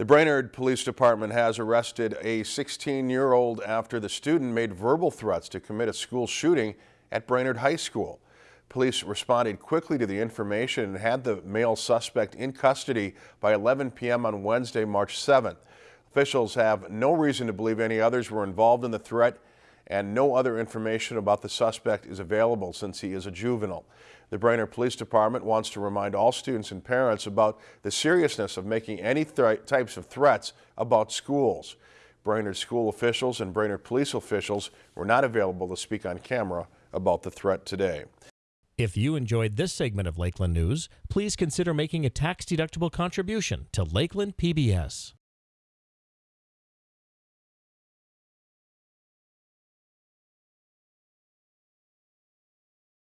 The Brainerd Police Department has arrested a 16-year-old after the student made verbal threats to commit a school shooting at Brainerd High School. Police responded quickly to the information and had the male suspect in custody by 11 p.m. on Wednesday, March 7th. Officials have no reason to believe any others were involved in the threat and no other information about the suspect is available since he is a juvenile. The Brainerd Police Department wants to remind all students and parents about the seriousness of making any types of threats about schools. Brainerd school officials and Brainerd police officials were not available to speak on camera about the threat today. If you enjoyed this segment of Lakeland News, please consider making a tax-deductible contribution to Lakeland PBS.